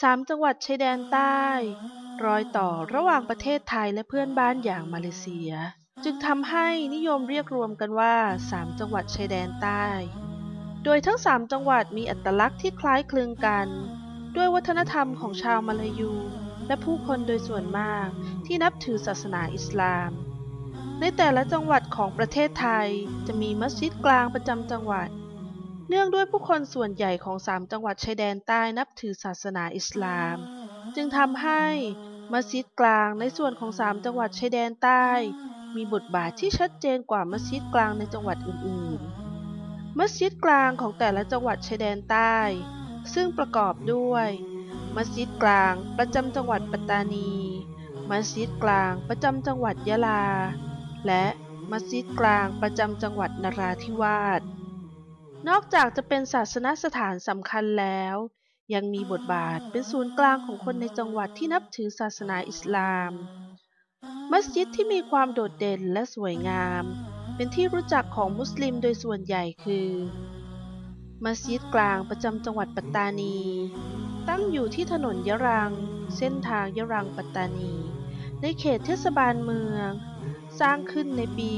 สามจังหวัดชายแดนใต้ รอยต่อระหว่างประเทศไทยและเพื่อนบ้านอย่างมาเลเซีย จึงทำให้นิยมเรียกรวมกันว่าสามจังหวัดชายแดนใต้ โดยทั้งสามจังหวัดมีอัตลักษณ์ที่คล้ายคลึงกัน ด้วยวัฒนธรรมของชาวมาลายู และผู้คนโดยส่วนมากที่นับถือศาสนาอิสลาม ในแต่ละจังหวัดของประเทศไทยจะมีมัสยิดกลางประจำจังหวัด เนื่องด้วยผู้คนส่วนใหญ่ของสามจังหวัดชายแดนใต้นับถือศาสนาอิสลาม จึงทำให้มัสยิดกลางในส่วนของสามจังหวัดชายแดนใต้ มีบทบาทที่ชัดเจนกว่ามัสยิดกลางในจังหวัดอื่นๆ มัสยิดกลางของแต่ละจังหวัดชายแดนใต้ ซึ่งประกอบด้วย มัสยิดกลางประจำจังหวัดปัตตานี มัสยิดกลางประจำจังหวัดยะลา และมัสยิดกลางประจำจังหวัดนราธิวาส นอกจากจะเป็นศาสนสถานสำคัญแล้ว ยังมีบทบาทเป็นศูนย์กลางของคนในจังหวัดที่นับถือศาสนาอิสลาม มัสยิดที่มีความโดดเด่นและสวยงาม เป็นที่รู้จักของมุสลิมโดยส่วนใหญ่คือ มัสยิดกลางประจำจังหวัดปัตตานี ตั้งอยู่ที่ถนนยะรัง เส้นทางยะรังปัตตานี ในเขตเทศบาลเมือง สร้างขึ้นในปี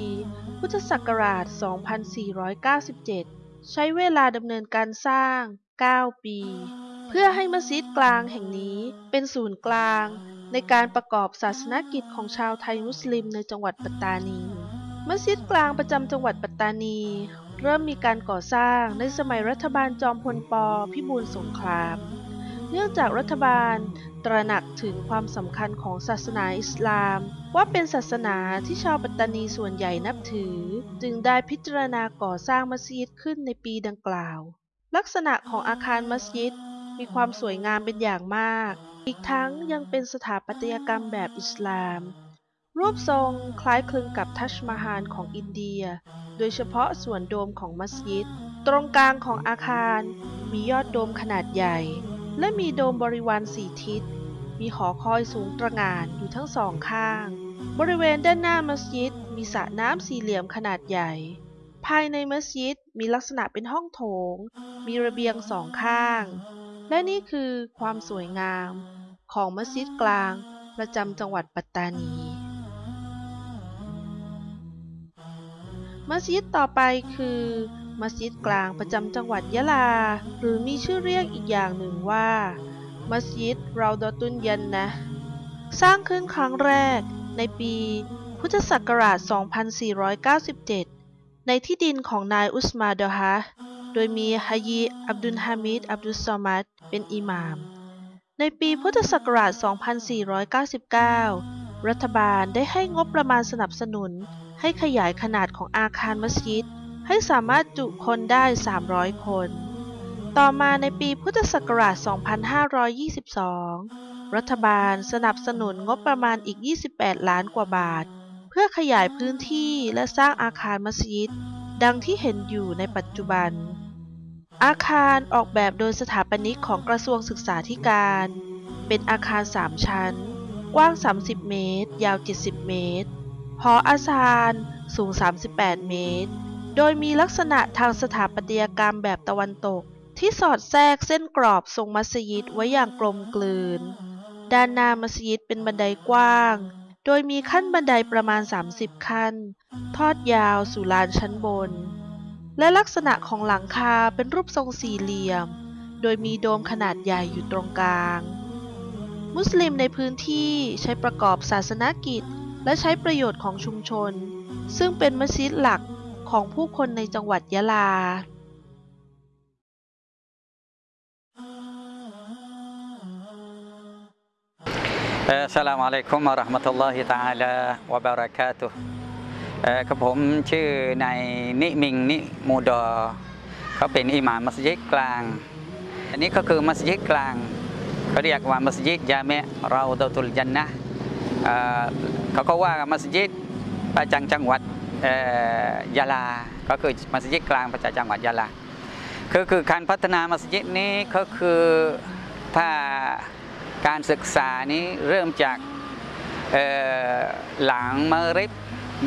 พุทธศักราช 2497 ใช้เวลาดำเนินการสร้าง 9 ปี เพื่อให้มัสยิดกลางแห่งนี้เป็นศูนย์กลาง ในการประกอบศาสนกิจของชาวไทยมุสลิมในจังหวัดปัตตานี มัสยิดกลางประจำจังหวัดปัตตานี เริ่มมีการก่อสร้างในสมัยรัฐบาลจอมพลปพิบูลสงคราม เนื่องจากรัฐบาลตระหนักถึงความสำคัญของศาสนาอิสลาม ว่าเป็นศาสนาที่ชาวปัตตานีส่วนใหญ่นับถือ จึงได้พิจารณาก่อสร้างมัสยิดขึ้นในปีดังกล่าว ลักษณะของอาคารมัสยิดมีความสวยงามเป็นอย่างมาก อีกทั้งยังเป็นสถาปัตยกรรมแบบอิสลาม รูปทรงคล้ายคลึงกับทัชมาฮาลของอินเดีย โดยเฉพาะส่วนโดมของมัสยิด ตรงกลางของอาคารมียอดโดมขนาดใหญ่ และมีโดมบริวารสี่ทิศ มีหอคอยสูงตระหง่านอยู่ทั้งสองข้าง บริเวณด้านหน้ามัสยิดมีสระน้ำสี่เหลี่ยมขนาดใหญ่ ภายในมัสยิดมีลักษณะเป็นห้องโถง มีระเบียงสองข้าง และนี่คือความสวยงาม ของมัสยิดกลาง ประจำจังหวัดปัตตานี มัสยิดต่อไปคือ มัสยิดกลางประจำจังหวัดยะลา หรือมีชื่อเรียกอีกอย่างหนึ่งว่า มัสยิดราดอตุนยันนะ สร้างขึ้นครั้งแรกในปีพุทธศักราช 2497 ในที่ดินของนายอุสมาดอฮะโดยมีฮายีอับดุลฮามิด อับดุลซอมัดเป็นอิหม่าม ในปีพุทธศักราช 2499 รัฐบาลได้ให้งบประมาณสนับสนุนให้ขยายขนาดของอาคารมัสยิด ให้สามารถจุคนได้ 300 คน ต่อมาในปีพุทธศักราช 2522 รัฐบาลสนับสนุนงบประมาณอีก 28 ล้านกว่าบาท เพื่อขยายพื้นที่และสร้างอาคารมัสยิด ดังที่เห็นอยู่ในปัจจุบัน อาคารออกแบบโดยสถาปนิกของกระทรวงศึกษาธิการ เป็นอาคาร 3 ชั้น กว้าง 30 เมตร ยาว 70 เมตรหออาคารสูง 38 เมตร โดยมีลักษณะทางสถาปัตยกรรมแบบตะวันตก ที่สอดแทรกเส้นกรอบทรงมัสยิดไว้อย่างกลมกลืน ด้านหน้ามัสยิดเป็นบันไดกว้าง โดยมีขั้นบันไดประมาณ 30 ขั้น ทอดยาวสู่ลานชั้นบน และลักษณะของหลังคาเป็นรูปทรงสี่เหลี่ยม โดยมีโดมขนาดใหญ่อยู่ตรงกลาง มุสลิมในพื้นที่ใช้ประกอบศาสนกิจ และใช้ประโยชน์ของชุมชน ซึ่งเป็นมัสยิดหลัก ของผู้คนในจังหวัดยะลาอัสลามุอะลัยกุมะราะห์มะตุลลอฮิตะอาลาวะบะเราะกาตุฮ์เอ่อกับผมชื่อนายนิมิงนิมูดอเขาเป็นอิหม่ามมัสยิดกลาง อันนี้ก็คือมัสยิดกลางเขาเรียกว่ามัสยิดยาเมะเราดตุลจันนะเอ่อเขาก็ว่ามัสยิดประจำจังหวัด ยะลา ก็คือมัสยิดกลางประจำจังหวัดยะลาคือคือการพัฒนามัสยิดนี้ก็คือถ้าการศึกษานี้เริ่มจากหลังมะริบ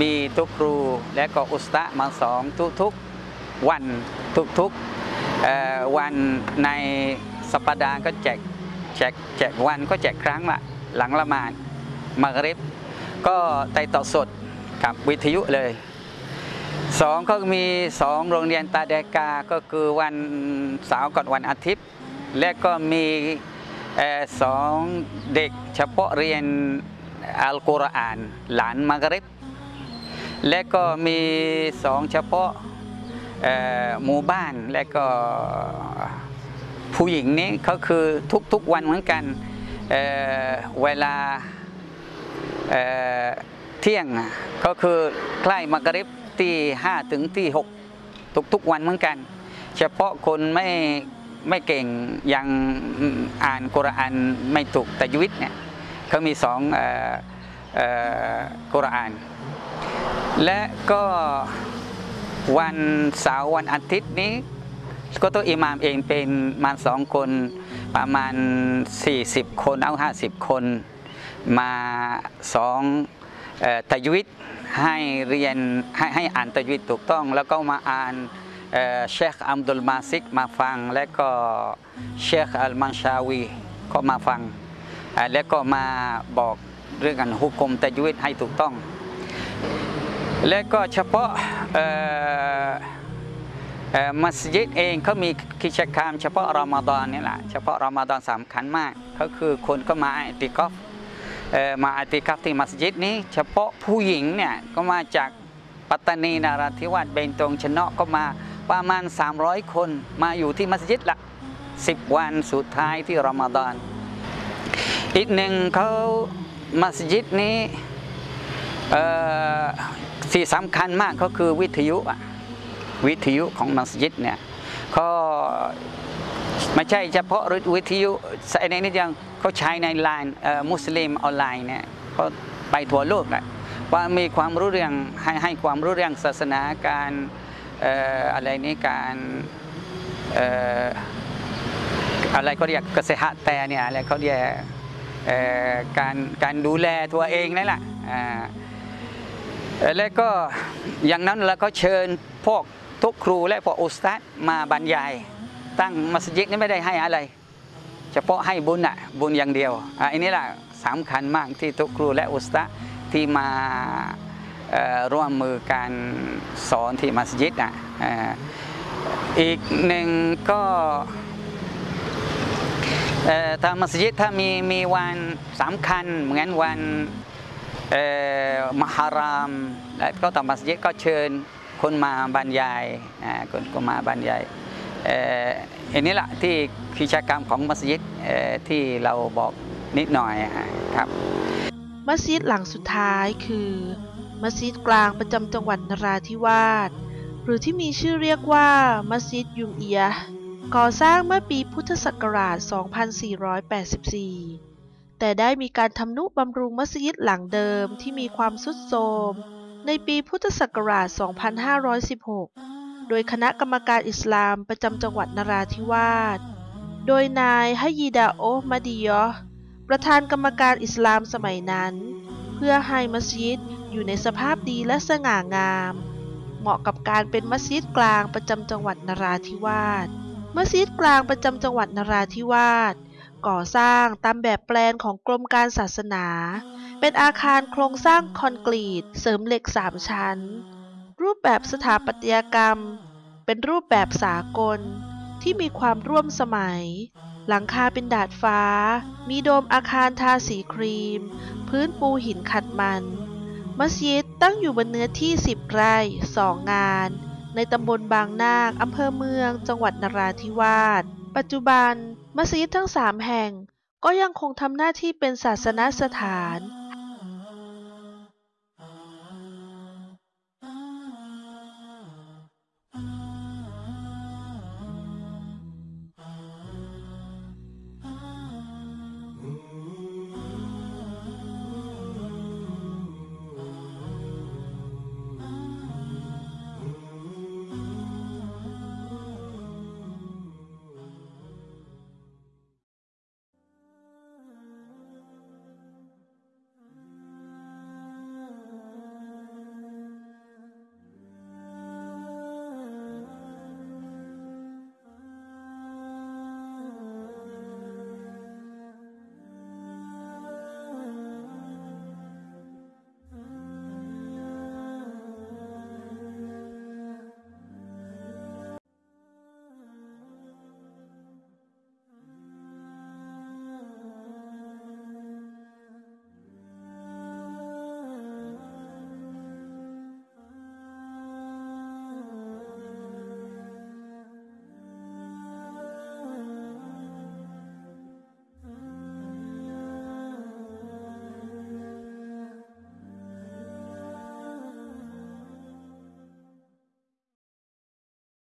มีทุกครู และก็อุสตะมาสอนทุกๆวันทุกๆเอ่อวันในสัปดาห์ก็แจกแจกแจกวันก็แจกครั้งละหลังละมาดมากริบก็ไต่ต่อสด กับวิทยุเลยสองก็มีสองโรงเรียนตาแดกาก็คือวันเสาร์กับวันอาทิตย์ และก็มีสองเด็กเฉพาะเรียนอัลกุรอาน หลานมากริบ และก็มีสองเฉพาะหมู่บ้านและก็ผู้หญิงนี้ก็คือทุกๆวันเหมือนกันเเวลา เที่ยงก็คือใกล้มักริบที่5ถึงที่6ทุกๆวันเหมือนกัน เฉพาะคนไม่ไม่เก่งยังอ่านกุรอานไม่ถูกแต่ยุวิตเนี่ยเขามีสองอ่อเอ่อกุรอาน และก็วันเสาร์วันอาทิตย์นี้ก็ตัวอิหมามเองเป็นมาสองคนประมาณ 40 คนเอา 50 คนมาสอง ตะยุวิตให้เรียนให้ให้อ่านตะยุวิตถูกต้อง แล้วก็มาอ่านเชคอัมดุลมาซิกมาฟัง และก็เชคอัลมันชาวีก็มาฟัง และก็มาบอกเรื่องการฮุกกลมตะยุวิตให้ถูกต้อง และก็เฉพาะมัสยิดเองเขามีกิจกรรมเฉพาะรอมฎอนนี่แหละเฉพาะรอมฎอนสำคัญมาก ก็คือคนก็มาติกอฟ มาอติกอฟที่มัสยิดนี้ เฉพาะผู้หญิงเนี่ยก็มาจากปัตตานีนาราธิวาสเบนตงชนะก็มาประมาณ 300 คนมาอยู่ที่มัสยิดละ 10 วันสุดท้ายที่รอมฎอนอีกหนึ่งเขามัสยิดนี้เอ่อที่สำคัญมากก็คือวิทยุวิทยุของมัสยิดเนี่ยก็ ไม่ใช่เฉพาะวิทยุในนี้ยังเขาใช้ในไลน์มุสลิมออนไลน์เนี่ยเขาไปทั่วโลกแหละว่ามีความรู้เรื่องให้ให้ความรู้เรื่องศาสนาการอออะไรนี้การอะไรก็เรียกเกษตรแต่เนี่ยอะไรเขาเรียกการการดูแลตัวเองนั่นแหละแล้วก็อย่างนั้นเราก็เชิญพวกทุกครูและพวกอุสตัดมาบรรยาย ตั้งมัสยิดนี่ไม่ได้ให้อะไร เฉพาะให้บุญอะบุญอย่างเดียวอะอันนี้แหละสำคัญมากที่ทุกครูและอุสตัดที่มาร่วมมือการสอนที่มัสยิดอะอ่าอีกหนึ่งก็เอ่อทางมัสยิดถ้ามีมีวันสำคัญเหมือนวันอ่อมหารามและก็ต่อมัสยิดก็เชิญคนมาบรรยายอ่าคนก็มาบรรยาย อ่ออันนี้แหละที่กิจกรรมของมัสยิดที่เราบอกนิดหน่อยครับ มัสยิดหลังสุดท้ายคือ มัสยิดกลางประจำจังหวัดนราธิวาสหรือที่มีชื่อเรียกว่า มัสยิดยุงเอียก่อสร้างเมื่อปีพุทธศักราช 2484 แต่ได้มีการทำนุบำรุงมัสยิดหลังเดิมที่มีความทรุดโทรมในปีพุทธศักราช 2516 โดยคณะกรรมการอิสลามประจำจังหวัดนราธิวาส โดยนายฮยีดาโอมาดิยอประธานกรรมการอิสลามสมัยนั้น เพื่อให้มัสยิดอยู่ในสภาพดีและสง่างาม เหมาะกับการเป็นมัสยิดกลางประจำจังหวัดนราธิวาส มัสยิดกลางประจำจังหวัดนราธิวาสก่อสร้างตามแบบแปลนของกรมการศาสนา เป็นอาคารโครงสร้างคอนกรีต เสริมเหล็กสามชั้น รูปแบบสถาปัตยกรรม เป็นรูปแบบสากล ที่มีความร่วมสมัย หลังคาเป็นดาดฟ้า มีโดมอาคารทาสีครีม พื้นปูหินขัดมัน มัสยิดตั้งอยู่บนเนื้อที่ 10 ไร่ 2 งาน ในตำบลบางนาคอำเภอเมือง จังหวัดนราธิวาส ปัจจุบัน มัสยิดทั้ง 3 แห่ง ก็ยังคงทำหน้าที่เป็นศาสนสถาน